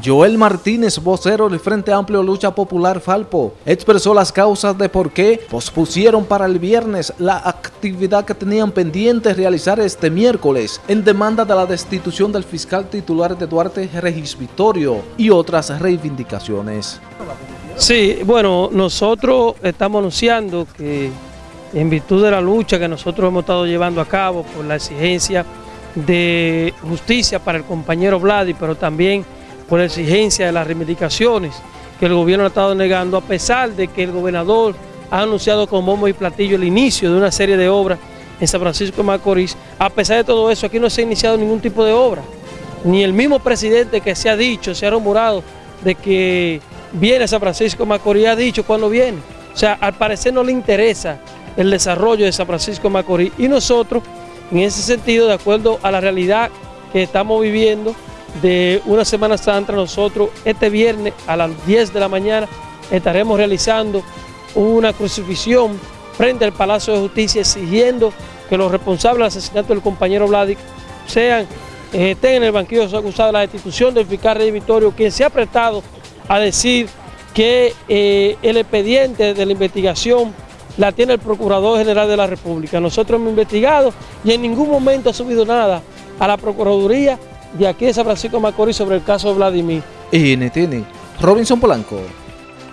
Joel Martínez, vocero del Frente Amplio Lucha Popular Falpo, expresó las causas de por qué pospusieron para el viernes la actividad que tenían pendiente realizar este miércoles en demanda de la destitución del fiscal titular de Duarte Regis Vitorio y otras reivindicaciones. Sí, bueno, nosotros estamos anunciando que en virtud de la lucha que nosotros hemos estado llevando a cabo por la exigencia de justicia para el compañero Vladi, pero también por la exigencia de las reivindicaciones que el gobierno ha estado negando, a pesar de que el gobernador ha anunciado con bombo y platillo el inicio de una serie de obras en San Francisco de Macorís, a pesar de todo eso, aquí no se ha iniciado ningún tipo de obra. Ni el mismo presidente que se ha dicho, se ha rumorado de que viene San Francisco de Macorís, ha dicho cuándo viene. O sea, al parecer no le interesa el desarrollo de San Francisco de Macorís y nosotros, en ese sentido, de acuerdo a la realidad que estamos viviendo, de una Semana Santa, nosotros este viernes a las 10 de la mañana estaremos realizando una crucifixión frente al Palacio de Justicia exigiendo que los responsables del asesinato del compañero Vladic sean, eh, estén en el banquillo de la destitución del fiscal Rey Victorio, quien se ha prestado a decir que eh, el expediente de la investigación la tiene el Procurador General de la República. Nosotros hemos investigado y en ningún momento ha subido nada a la Procuraduría de aquí de San Francisco Macorís sobre el caso Vladimir. NTN, Robinson Polanco.